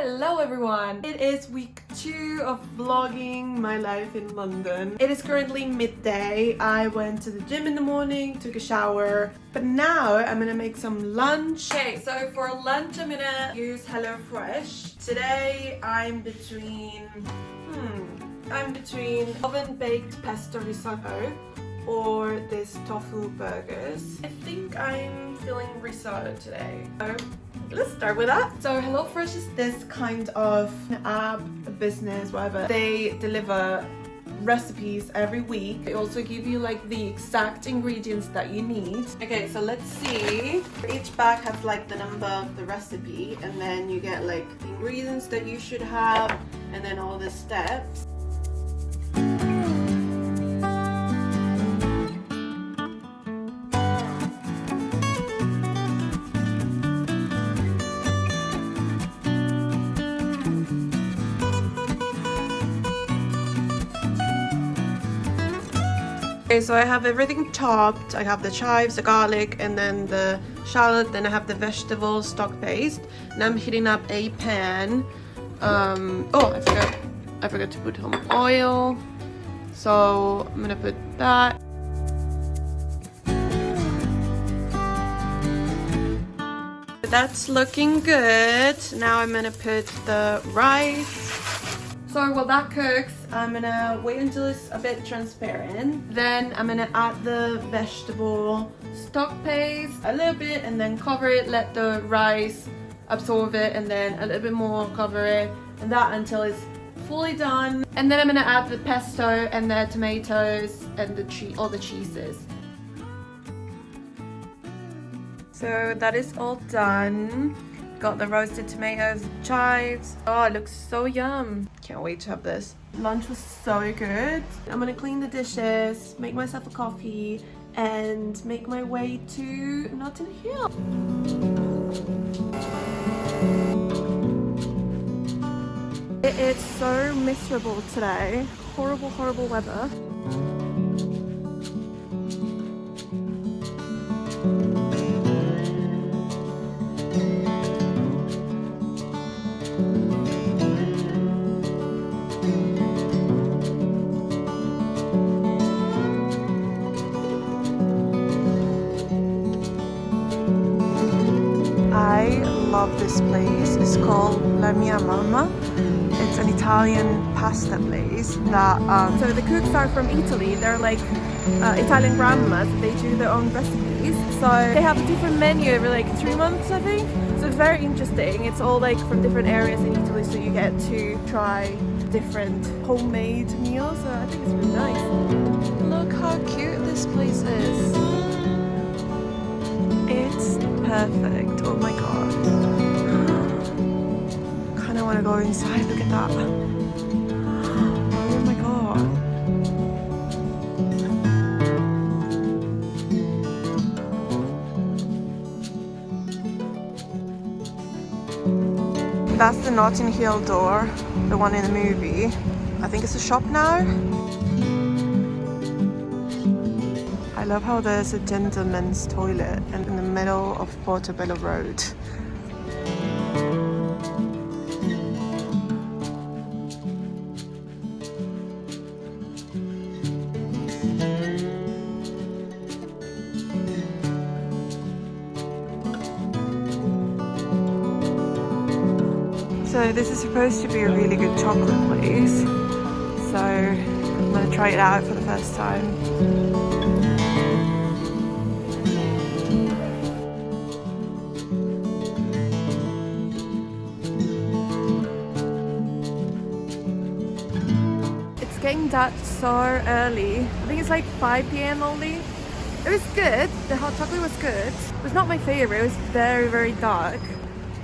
Hello everyone! It is week two of vlogging my life in London. It is currently midday. I went to the gym in the morning, took a shower, but now I'm gonna make some lunch. Okay, so for lunch I'm gonna use HelloFresh. Today I'm between, hmm, I'm between oven baked pesto risotto or this tofu burgers. I think I'm feeling risotto today. So let's start with that. So HelloFresh is this kind of app, business, whatever. They deliver recipes every week. They also give you like the exact ingredients that you need. Okay, so let's see. Each bag has like the number of the recipe and then you get like the ingredients that you should have and then all the steps. Okay, so I have everything chopped. I have the chives, the garlic, and then the shallot. Then I have the vegetable stock paste. And I'm heating up a pan. Um, oh, I forgot. I forgot to put some oil. So I'm gonna put that. That's looking good. Now I'm gonna put the rice. So while that cooks, I'm gonna wait until it's a bit transparent. Then I'm gonna add the vegetable stock paste a little bit and then cover it, let the rice absorb it and then a little bit more cover it and that until it's fully done. And then I'm gonna add the pesto and the tomatoes and the all the cheeses. So that is all done. Got the roasted tomatoes, chives. Oh, it looks so yum. Can't wait to have this. Lunch was so good. I'm gonna clean the dishes, make myself a coffee, and make my way to Notting Hill. It is so miserable today. Horrible, horrible weather. Love this place. It's called La Mia Mamma. It's an Italian pasta place that... Um, so the cooks are from Italy. They're like uh, Italian grandmas. They do their own recipes. So they have a different menu every like three months, I think. So it's very interesting. It's all like from different areas in Italy. So you get to try different homemade meals. So I think it's really nice. Look how cute this place is. It's perfect. Oh my god. Kinda wanna go inside, look at that. Oh my god. That's the Notting Hill door, the one in the movie. I think it's a shop now. I love how there's a gentleman's toilet in the middle of Portobello Road. So this is supposed to be a really good chocolate place. So I'm gonna try it out for the first time. It's getting dark so early. I think it's like 5 p.m. only. It was good. The hot chocolate was good. It was not my favorite. It was very, very dark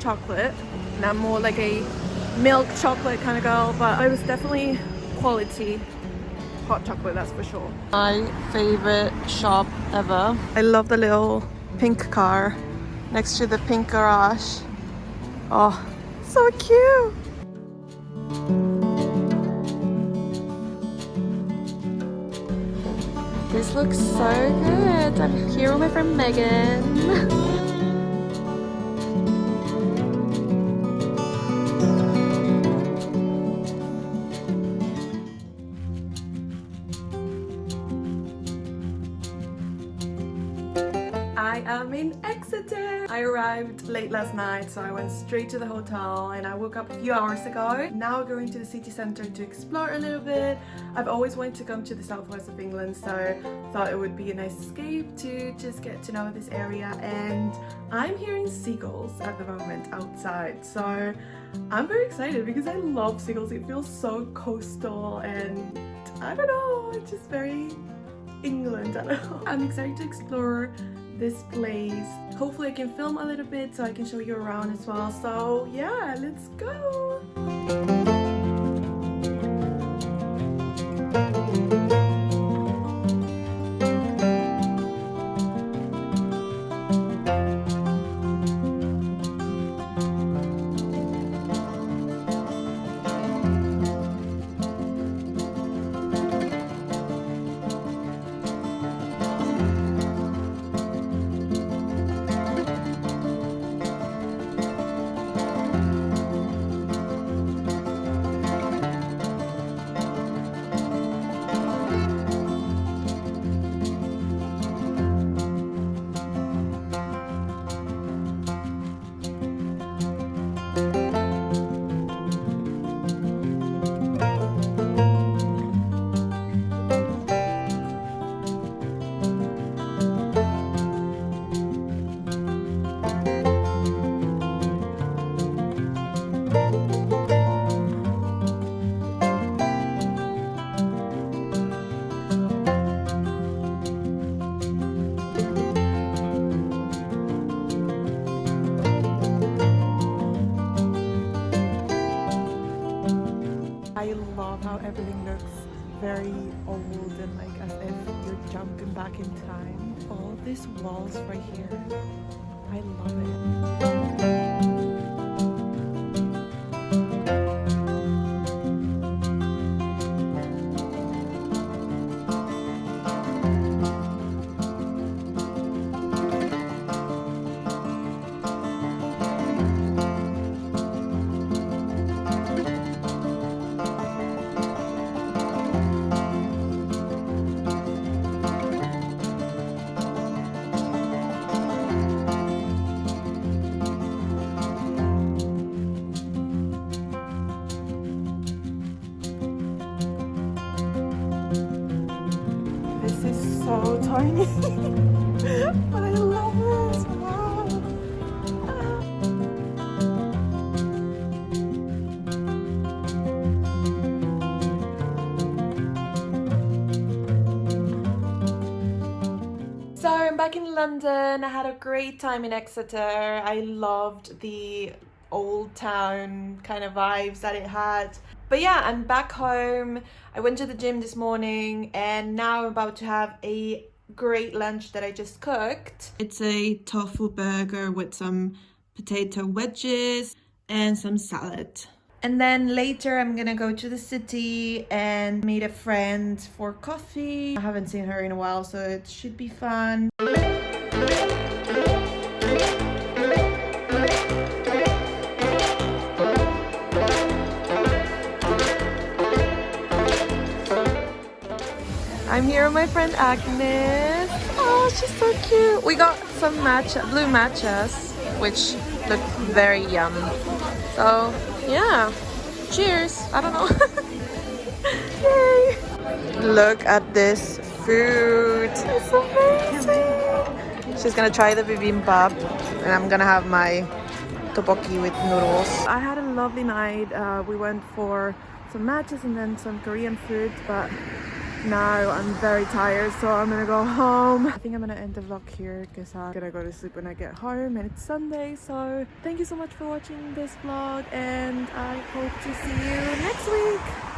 chocolate. And I'm more like a milk chocolate kind of girl, but it was definitely quality hot chocolate, that's for sure. My favorite shop ever. I love the little pink car next to the pink garage. Oh, so cute. This looks so good. I'm here with my friend Megan. I am in Exeter. I arrived late last night so I went straight to the hotel and I woke up a few hours ago. Now going to the city centre to explore a little bit. I've always wanted to come to the southwest of England so thought it would be a nice escape to just get to know this area and I'm hearing seagulls at the moment outside so I'm very excited because I love seagulls. It feels so coastal and I don't know, it's just very England. I don't know. I'm excited to explore this place. Hopefully I can film a little bit so I can show you around as well. So yeah, let's go! I love how everything looks very old and like as if you're jumping back in time. All these walls right here, I love but I love it. So I'm back in London. I had a great time in Exeter. I loved the old town kind of vibes that it had. But yeah, I'm back home. I went to the gym this morning and now I'm about to have a great lunch that I just cooked. It's a tofu burger with some potato wedges and some salad. And then later I'm gonna go to the city and meet a friend for coffee. I haven't seen her in a while, so it should be fun. I'm here with my friend Agnes. Oh, she's so cute. We got some matcha, blue matchas, which look very yum. So, yeah. Cheers. I don't know. Yay. Look at this food. It's amazing. She's gonna try the bibimbap and I'm gonna have my tteokbokki with noodles. I had a lovely night. Uh, we went for some matchas and then some Korean food, but now I'm very tired so I'm gonna go home. I think I'm gonna end the vlog here because I'm gonna go to sleep when I get home and it's Sunday so thank you so much for watching this vlog and I hope to see you next week.